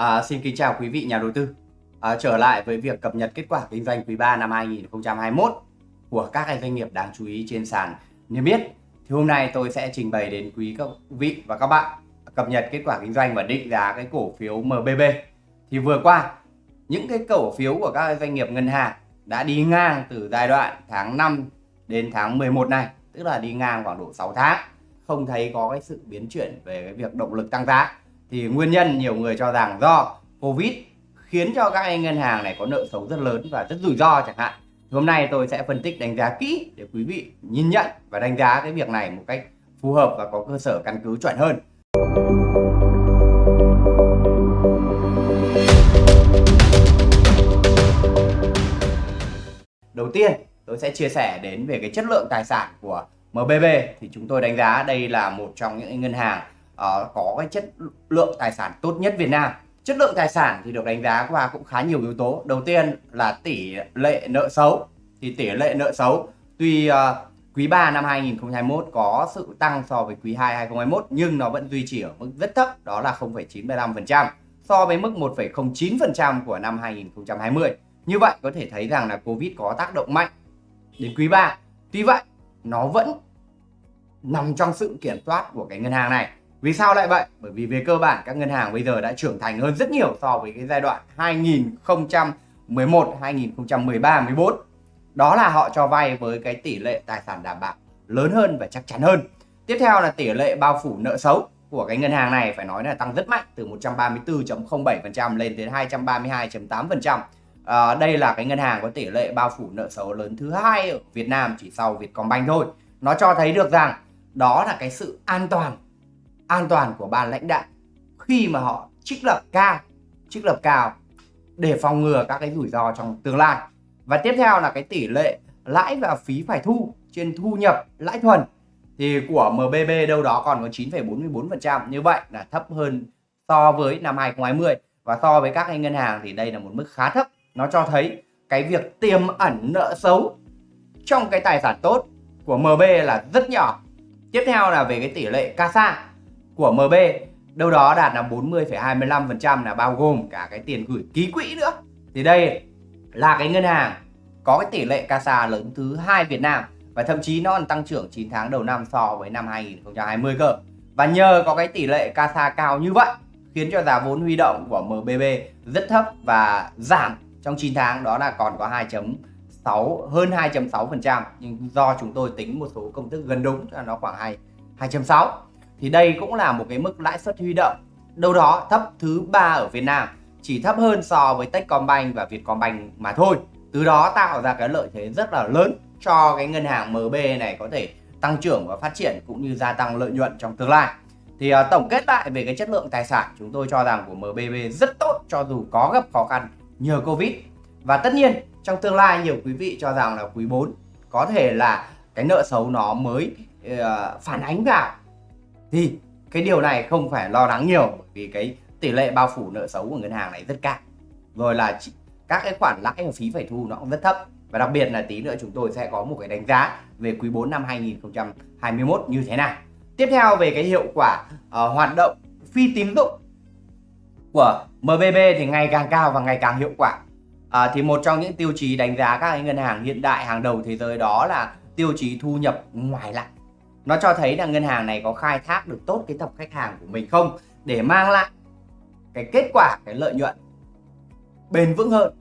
À, xin kính chào quý vị nhà đầu tư. À, trở lại với việc cập nhật kết quả kinh doanh quý 3 năm 2021 của các doanh nghiệp đáng chú ý trên sàn niêm yết. Thì hôm nay tôi sẽ trình bày đến quý các vị và các bạn cập nhật kết quả kinh doanh và định giá cái cổ phiếu MBB. Thì vừa qua những cái cổ phiếu của các doanh nghiệp ngân hàng đã đi ngang từ giai đoạn tháng 5 đến tháng 11 này, tức là đi ngang khoảng độ 6 tháng, không thấy có cái sự biến chuyển về cái việc động lực tăng giá thì nguyên nhân nhiều người cho rằng do Covid khiến cho các anh ngân hàng này có nợ xấu rất lớn và rất rủi ro chẳng hạn. Hôm nay tôi sẽ phân tích đánh giá kỹ để quý vị nhìn nhận và đánh giá cái việc này một cách phù hợp và có cơ sở căn cứ chuẩn hơn. Đầu tiên, tôi sẽ chia sẻ đến về cái chất lượng tài sản của MBB thì chúng tôi đánh giá đây là một trong những ngân hàng uh, có cái chất lượng tài sản tốt nhất Việt Nam. Chất lượng tài sản thì được đánh giá qua cũng khá nhiều yếu tố. Đầu tiên là tỷ lệ nợ xấu. Thì tỷ lệ nợ xấu tuy uh, quý 3 năm 2021 có sự tăng so với quý 2 2021 nhưng nó vẫn duy trì ở mức rất thấp đó là 0,95% so với mức 1,09% của năm 2020 như vậy có thể thấy rằng là Covid có tác động mạnh đến quý 3 tuy vậy nó vẫn nằm trong sự kiểm soát của cái ngân hàng này vì sao lại vậy? Bởi vì về cơ bản các ngân hàng bây giờ đã trưởng thành hơn rất nhiều so với cái giai đoạn 2011, 2013, 14. Đó là họ cho vay với cái tỷ lệ tài sản đảm bảo lớn hơn và chắc chắn hơn. Tiếp theo là tỷ lệ bao phủ nợ xấu của cái ngân hàng này phải nói là tăng rất mạnh từ 134.07% lên đến 232.8%. À, ờ, đây là cái ngân hàng có tỷ lệ bao phủ nợ xấu lớn thứ hai ở Việt Nam chỉ sau Vietcombank thôi. Nó cho thấy được rằng đó là cái sự an toàn an toàn của ban lãnh đạo khi mà họ trích lập cao trích lập cao để phòng ngừa các cái rủi ro trong tương lai. Và tiếp theo là cái tỷ lệ lãi và phí phải thu trên thu nhập lãi thuần thì của MBB đâu đó còn có 9,44% như vậy là thấp hơn so với năm 2020 và so với các cái ngân hàng thì đây là một mức khá thấp. Nó cho thấy cái việc tiềm ẩn nợ xấu trong cái tài sản tốt của MB là rất nhỏ. Tiếp theo là về cái tỷ lệ CASA của MB đâu đó đạt là 40,25% là bao gồm cả cái tiền gửi ký quỹ nữa. Thì đây là cái ngân hàng có cái tỷ lệ CASA lớn thứ hai Việt Nam và thậm chí nó còn tăng trưởng 9 tháng đầu năm so với năm 2020 cơ. Và nhờ có cái tỷ lệ CASA cao như vậy khiến cho giá vốn huy động của MBB rất thấp và giảm trong 9 tháng đó là còn có 2.6 hơn 2.6% nhưng do chúng tôi tính một số công thức gần đúng là nó khoảng 2 2.6 thì đây cũng là một cái mức lãi suất huy động. Đâu đó thấp thứ ba ở Việt Nam chỉ thấp hơn so với Techcombank và Vietcombank mà thôi. Từ đó tạo ra cái lợi thế rất là lớn cho cái ngân hàng MB này có thể tăng trưởng và phát triển cũng như gia tăng lợi nhuận trong tương lai. Thì uh, tổng kết lại về cái chất lượng tài sản chúng tôi cho rằng của MBB rất tốt cho dù có gặp khó khăn nhờ Covid. Và tất nhiên trong tương lai nhiều quý vị cho rằng là quý 4 có thể là cái nợ xấu nó mới uh, phản ánh vào thì cái điều này không phải lo lắng nhiều bởi vì cái tỷ lệ bao phủ nợ xấu của ngân hàng này rất cao. Rồi là các cái khoản lãi và phí phải thu nó cũng rất thấp. Và đặc biệt là tí nữa chúng tôi sẽ có một cái đánh giá về quý 4 năm 2021 như thế nào. Tiếp theo về cái hiệu quả uh, hoạt động phi tín dụng của MBB thì ngày càng cao và ngày càng hiệu quả. À, thì một trong những tiêu chí đánh giá các ngân hàng hiện đại hàng đầu thế giới đó là tiêu chí thu nhập ngoài lãi nó cho thấy là ngân hàng này có khai thác được tốt cái tập khách hàng của mình không? Để mang lại cái kết quả cái lợi nhuận bền vững hơn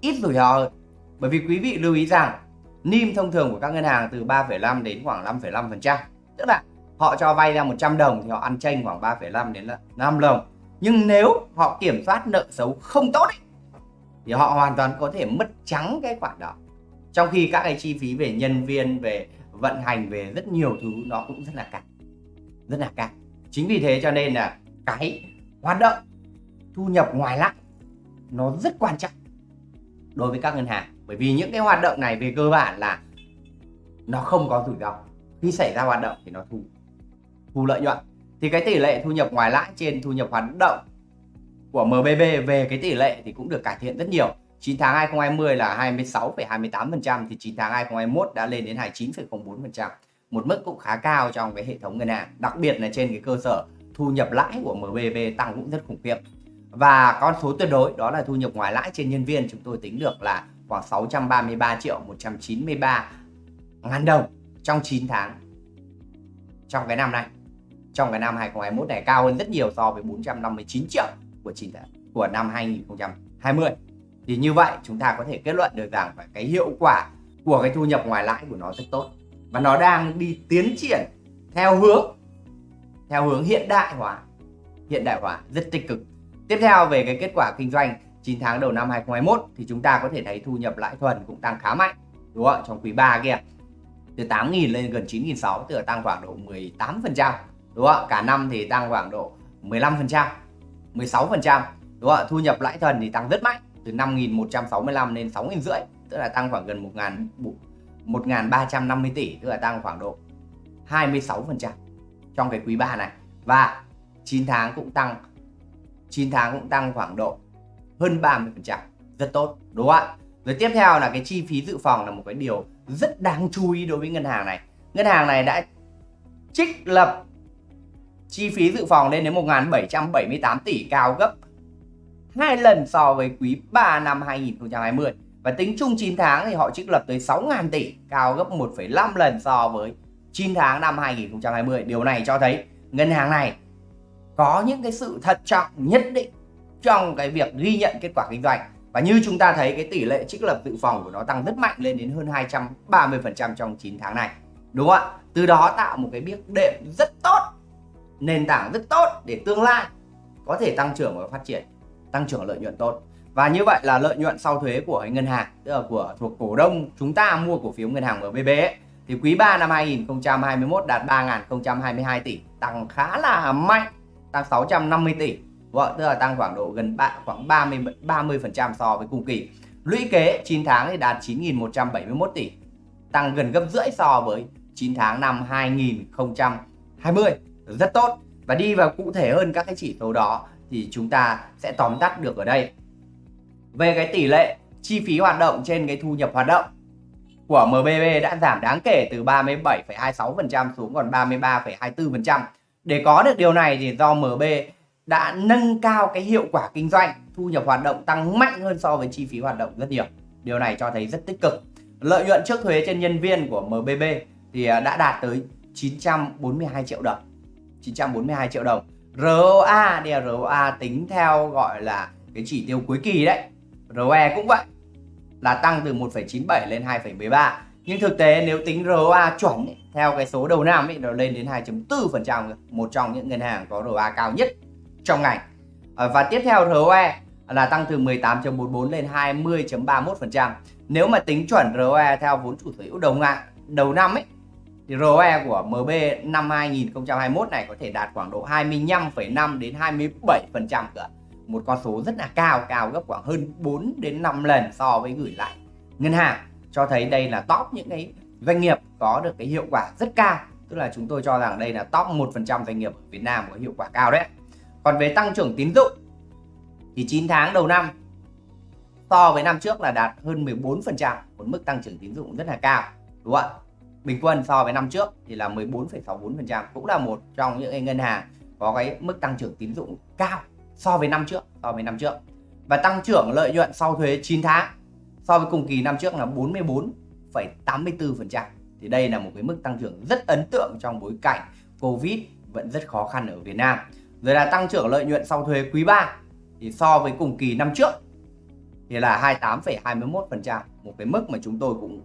ít rủi ro hơn. Bởi vì quý vị lưu ý rằng NIM thông thường của các ngân hàng từ 3,5 đến khoảng 5,5% tức là họ cho vay ra 100 đồng thì họ ăn chênh khoảng 3,5 đến 5 đồng. Nhưng nếu họ kiểm soát nợ xấu không tốt ấy, thì họ hoàn toàn có thể mất trắng cái khoản đó. Trong khi các cái chi phí về nhân viên về vận hành về rất nhiều thứ, nó cũng rất là cạn, rất là cạn. Chính vì thế cho nên là cái hoạt động thu nhập ngoài lãi nó rất quan trọng đối với các ngân hàng. Bởi vì những cái hoạt động này về cơ bản là nó không có rủi ro. Khi xảy ra hoạt động thì nó thu thu lợi nhuận. Thì cái tỷ lệ thu nhập ngoài lãi trên thu nhập hoạt động của MBB về cái tỷ lệ thì cũng được cải thiện rất nhiều. 9 tháng 2020 là 26,28% thì 9 tháng 2021 đã lên đến 29,04%. Một mức cũng khá cao trong cái hệ thống ngân hàng, đặc biệt là trên cái cơ sở thu nhập lãi của MBV tăng cũng rất khủng khiếp. và con số tuyệt đối đó là thu nhập ngoài lãi trên nhân viên chúng tôi tính được là khoảng 633 triệu 193 ngàn đồng trong 9 tháng trong cái năm này trong cái năm 2021 này cao hơn rất nhiều so với 459 triệu của 9 tháng của năm 2020 thì như vậy chúng ta có thể kết luận được rằng cái hiệu quả của cái thu nhập ngoài lãi của nó rất tốt. Và nó đang đi tiến triển theo hướng theo hướng hiện đại hóa, hiện đại hóa rất tích cực. Tiếp theo về cái kết quả kinh doanh 9 tháng đầu năm 2021 thì chúng ta có thể thấy thu nhập lãi thuần cũng tăng khá mạnh, đúng không trong quý 3 kia, từ 8.000 lên gần 9.600 tức là tăng khoảng độ 18% đúng không cả năm thì tăng khoảng độ 15% 16% đúng không thu nhập lãi thuần thì tăng rất mạnh từ 5.165 lên 6.000 rưỡi, tức là tăng khoảng gần 1.350 tỷ, tức là tăng khoảng độ 26% trong cái quý 3 này. Và 9 tháng cũng tăng 9 tháng cũng tăng khoảng độ hơn 30% rất tốt, đúng không ạ? Rồi tiếp theo là cái chi phí dự phòng là một cái điều rất đáng chú ý đối với ngân hàng này. Ngân hàng này đã trích lập chi phí dự phòng lên đến 1.778 tỷ, cao gấp 2 lần so với quý 3 năm 2020 và tính chung 9 tháng thì họ trích lập tới 6.000 tỷ cao gấp 1,5 lần so với 9 tháng năm 2020 điều này cho thấy ngân hàng này có những cái sự thận trọng nhất định trong cái việc ghi nhận kết quả kinh doanh. Và như chúng ta thấy cái tỷ lệ trích lập dự phòng của nó tăng rất mạnh lên đến hơn 230% trong 9 tháng này. Đúng không ạ? Từ đó tạo một cái biếc đệm rất tốt nền tảng rất tốt để tương lai có thể tăng trưởng và phát triển tăng trưởng lợi nhuận tốt. Và như vậy là lợi nhuận sau thuế của ngân hàng tức là của thuộc cổ đông chúng ta mua cổ phiếu ngân hàng MBB ấy, thì quý 3 năm 2021 đạt 3.022 tỷ tăng khá là mạnh tăng 650 tỷ. Vợ tức là tăng khoảng độ gần ba, khoảng 30 30 phần trăm so với cùng kỳ. Lũy kế 9 tháng thì đạt 9.171 tỷ tăng gần gấp rưỡi so với 9 tháng năm 2020 rất tốt. Và đi vào cụ thể hơn các cái chỉ số đó thì chúng ta sẽ tóm tắt được ở đây về cái tỷ lệ chi phí hoạt động trên cái thu nhập hoạt động của MBB đã giảm đáng kể từ 37,26% xuống còn 33,24%. Để có được điều này thì do MB đã nâng cao cái hiệu quả kinh doanh, thu nhập hoạt động tăng mạnh hơn so với chi phí hoạt động rất nhiều. Điều này cho thấy rất tích cực. Lợi nhuận trước thuế trên nhân viên của MBB thì à, đã đạt tới 942 triệu đồng. 942 triệu đồng. ROA thì ROA tính theo gọi là cái chỉ tiêu cuối kỳ đấy. ROE cũng vậy. Là tăng từ 1,97 lên 2,13. Nhưng thực tế nếu tính ROA chuẩn ấy, theo cái số đầu năm ấy nó lên đến 2.4%, một trong những ngân hàng có ROA cao nhất trong ngành à, và tiếp theo ROE là tăng từ 18.44 lên 20.31% nếu mà tính chuẩn ROE theo vốn chủ sở hữu đầu ngạn đầu năm ấy ROE của MB năm 2021 này có thể đạt khoảng độ 25,5 đến 27% cả một con số rất là cao cao gấp khoảng hơn 4 đến 5 lần so với gửi lại ngân hàng. Cho thấy đây là top những cái doanh nghiệp có được cái hiệu quả rất cao. Tức là chúng tôi cho rằng đây là top 1% doanh nghiệp ở Việt Nam có hiệu quả cao đấy còn về tăng trưởng tín dụng thì 9 tháng đầu năm so với năm trước là đạt hơn 14%, một mức tăng trưởng tín dụng rất là cao, đúng không ạ? Bình quân so với năm trước thì là 14,64%, cũng là một trong những ngân hàng có cái mức tăng trưởng tín dụng cao so với năm trước, so với năm trước. Và tăng trưởng lợi nhuận sau thuế 9 tháng so với cùng kỳ năm trước là 44,84%. Thì đây là một cái mức tăng trưởng rất ấn tượng trong bối cảnh Covid vẫn rất khó khăn ở Việt Nam. Rồi là tăng trưởng lợi nhuận sau thuế quý 3 thì so với cùng kỳ năm trước thì là 28,21%, một cái mức mà chúng tôi cũng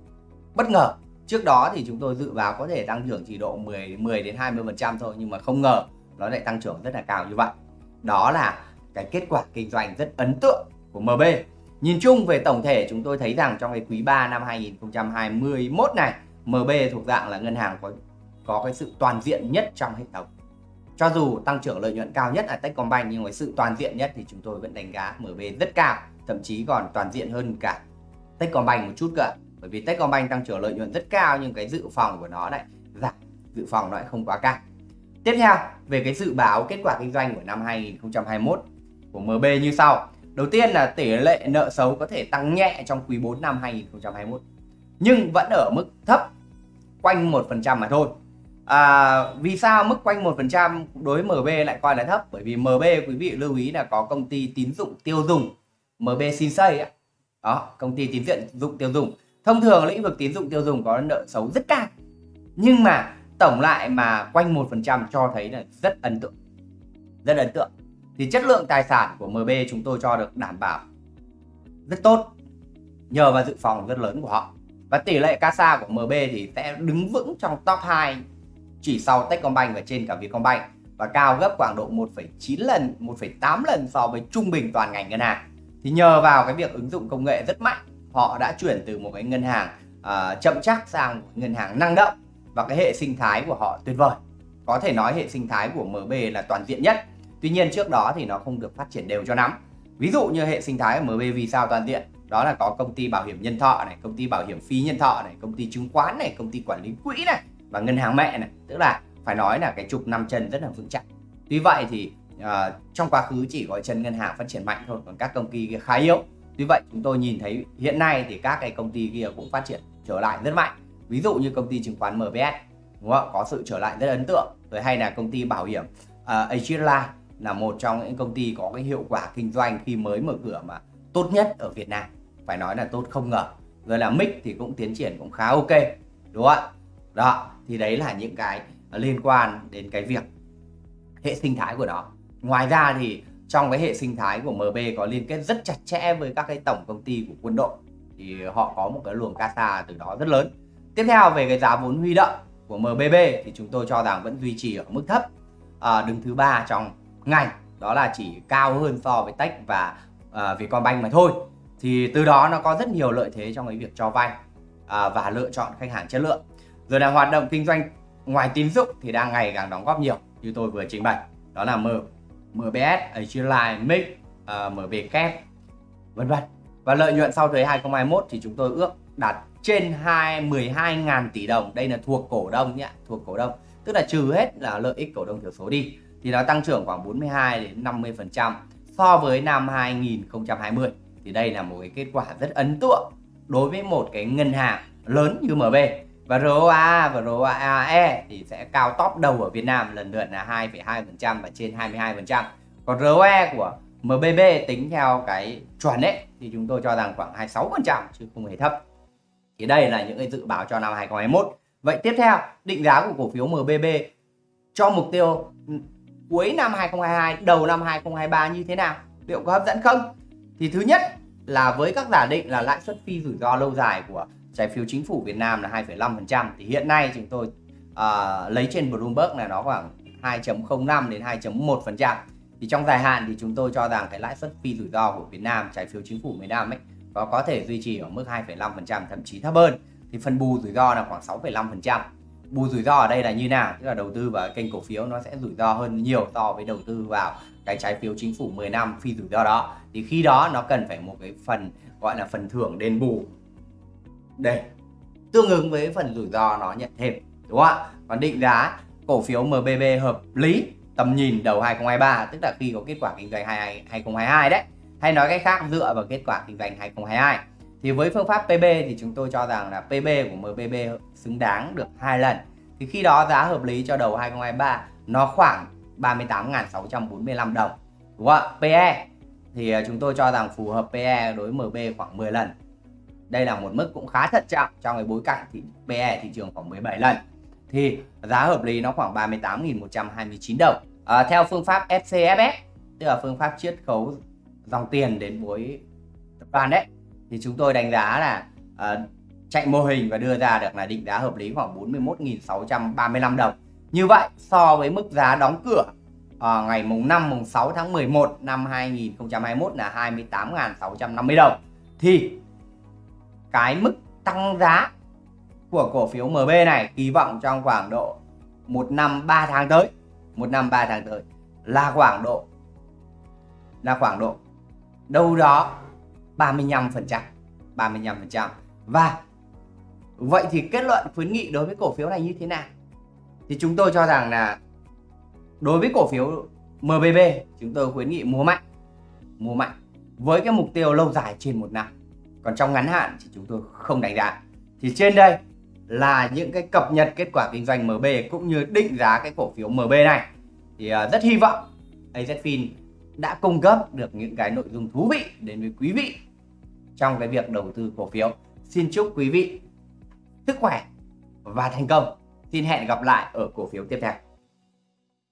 bất ngờ. Trước đó thì chúng tôi dự báo có thể tăng trưởng chỉ độ 10 10 đến 20% thôi nhưng mà không ngờ nó lại tăng trưởng rất là cao như vậy. Đó là cái kết quả kinh doanh rất ấn tượng của MB. Nhìn chung về tổng thể chúng tôi thấy rằng trong cái quý 3 năm 2021 này MB thuộc dạng là ngân hàng có có cái sự toàn diện nhất trong hệ thống cho dù tăng trưởng lợi nhuận cao nhất là Techcombank nhưng với sự toàn diện nhất thì chúng tôi vẫn đánh giá MB rất cao, thậm chí còn toàn diện hơn cả Techcombank một chút cơ. Bởi vì Techcombank tăng trưởng lợi nhuận rất cao nhưng cái dự phòng của nó lại giảm, dự phòng nó lại không quá cao. Tiếp theo, về cái dự báo kết quả kinh doanh của năm 2021 của MB như sau. Đầu tiên là tỷ lệ nợ xấu có thể tăng nhẹ trong quý 4 năm 2021 nhưng vẫn ở mức thấp quanh 1% mà thôi à, vì sao mức quanh 1% đối với MB lại coi là thấp bởi vì MB quý vị lưu ý là có công ty tín dụng tiêu dùng MB Shinsei ấy. đó công ty tín dụng tiêu dùng thông thường lĩnh vực tín dụng tiêu dùng có nợ xấu rất cao nhưng mà tổng lại mà quanh 1% cho thấy là rất ấn tượng rất ấn tượng thì chất lượng tài sản của MB chúng tôi cho được đảm bảo rất tốt nhờ vào dự phòng rất lớn của họ và tỷ lệ CASA của MB thì sẽ đứng vững trong top 2 chỉ sau Techcombank và trên cả Vietcombank và cao gấp khoảng độ 1,9 lần, 1,8 lần so với trung bình toàn ngành ngân hàng. Thì nhờ vào cái việc ứng dụng công nghệ rất mạnh, họ đã chuyển từ một cái ngân hàng uh, chậm chắc sang một ngân hàng năng động và cái hệ sinh thái của họ tuyệt vời. Có thể nói hệ sinh thái của MB là toàn diện nhất. Tuy nhiên trước đó thì nó không được phát triển đều cho lắm. Ví dụ như hệ sinh thái của MB vì sao toàn diện? Đó là có công ty bảo hiểm nhân thọ này, công ty bảo hiểm phi nhân thọ này, công ty chứng khoán này, công ty quản lý quỹ này và ngân hàng mẹ này tức là phải nói là cái trục năm chân rất là vững chắc tuy vậy thì uh, trong quá khứ chỉ có chân ngân hàng phát triển mạnh thôi còn các công ty khá yếu tuy vậy chúng tôi nhìn thấy hiện nay thì các cái công ty kia cũng phát triển trở lại rất mạnh. Ví dụ như công ty chứng khoán MBS đúng không? có sự trở lại rất ấn tượng. Rồi hay là công ty bảo hiểm à, uh, Agirlife là một trong những công ty có cái hiệu quả kinh doanh khi mới mở cửa mà tốt nhất ở Việt Nam. Phải nói là tốt không ngờ. Rồi là mic thì cũng tiến triển cũng khá ok đúng không ạ? Đó thì đấy là những cái liên quan đến cái việc hệ sinh thái của nó. Ngoài ra thì trong cái hệ sinh thái của MB có liên kết rất chặt chẽ với các cái tổng công ty của quân đội thì họ có một cái luồng CASA từ đó rất lớn. Tiếp theo về cái giá vốn huy động của MBB thì chúng tôi cho rằng vẫn duy trì ở mức thấp. À, đứng thứ ba trong ngành đó là chỉ cao hơn so với Tech và à, Vietcombank mà thôi. Thì từ đó nó có rất nhiều lợi thế trong cái việc cho vay à, và lựa chọn khách hàng chất lượng. Rồi là hoạt động kinh doanh ngoài tín dụng thì đang ngày càng đóng góp nhiều như tôi vừa trình bày. Đó là M, MBS, Agile, MIX, uh, ờ, MB Kép vân vân. Và lợi nhuận sau thuế 2021 thì chúng tôi ước đạt trên 2 12.000 tỷ đồng. Đây là thuộc cổ đông nhé thuộc cổ đông. Tức là trừ hết là lợi ích cổ đông thiểu số đi thì nó tăng trưởng khoảng 42 đến 50 phần trăm so với năm 2020 thì đây là một cái kết quả rất ấn tượng đối với một cái ngân hàng lớn như MB và ROA và ROAE thì sẽ cao top đầu ở Việt Nam lần lượt là 2,2% và trên 22%. Còn ROE của MBB tính theo cái chuẩn ấy thì chúng tôi cho rằng khoảng 26% chứ không hề thấp. Thì đây là những cái dự báo cho năm 2021. Vậy tiếp theo, định giá của cổ phiếu MBB cho mục tiêu cuối năm 2022, đầu năm 2023 như thế nào? Liệu có hấp dẫn không? Thì thứ nhất là với các giả định là lãi suất phi rủi ro lâu dài của trái phiếu chính phủ Việt Nam là 2,5% thì hiện nay chúng tôi uh, lấy trên Bloomberg là nó khoảng 2.05 đến 2.1% thì trong dài hạn thì chúng tôi cho rằng cái lãi suất phi rủi ro của Việt Nam trái phiếu chính phủ Việt Nam ấy có có thể duy trì ở mức 2,5% thậm chí thấp hơn. Thì phần bù rủi ro là khoảng 6,5% bù rủi ro ở đây là như nào? Tức là đầu tư vào kênh cổ phiếu nó sẽ rủi ro hơn nhiều so với đầu tư vào cái trái phiếu chính phủ 10 năm phi rủi ro đó. Thì khi đó nó cần phải một cái phần gọi là phần thưởng đền bù để tương ứng với phần rủi ro nó nhận thêm, đúng không ạ? Còn định giá, cổ phiếu MBB hợp lý, tầm nhìn đầu 2023 tức là khi có kết quả kinh doanh 2022 đấy. Hay nói cách khác, dựa vào kết quả kinh doanh 2022 thì với phương pháp PB thì chúng tôi cho rằng là PB của MBB xứng đáng được hai lần. Thì khi đó giá hợp lý cho đầu 2023 nó khoảng 38.645 đồng, đúng không ạ? PE thì à, chúng tôi cho rằng phù hợp PE đối với MB khoảng 10 lần đây là một mức cũng khá thận trọng trong cái bối cảnh thì PE thị trường khoảng 17 lần. Thì giá hợp lý nó khoảng 38.129 đồng. À, theo phương pháp FCFS tức là phương pháp chiết khấu dòng tiền đến với tập đoàn đấy thì chúng tôi đánh giá là à, chạy mô hình và đưa ra được là định giá hợp lý khoảng 41.635 đồng. Như vậy so với mức giá đóng cửa à, ngày mùng 5 mùng 6 tháng 11 năm 2021 là 28.650 đồng. Thì cái mức tăng giá của cổ phiếu MB này, kỳ vọng trong khoảng độ một năm 3 tháng tới, một năm 3 tháng tới là khoảng độ, là khoảng độ đâu đó 35 phần trăm 35 phần trăm. Và vậy thì kết luận khuyến nghị đối với cổ phiếu này như thế nào? Thì chúng tôi cho rằng là đối với cổ phiếu MBB chúng tôi khuyến nghị mua mạnh mua mạnh với cái mục tiêu lâu dài trên một năm còn trong ngắn hạn thì chúng tôi không đánh giá thì trên đây là những cái cập nhật kết quả kinh doanh MB cũng như định giá cái cổ phiếu MB này thì ờ, rất hy vọng AZFIN đã cung cấp được những cái nội dung thú vị đến với quý vị trong cái việc đầu tư cổ phiếu. Xin chúc quý vị sức khỏe và thành công. Xin hẹn gặp lại ở cổ phiếu tiếp theo.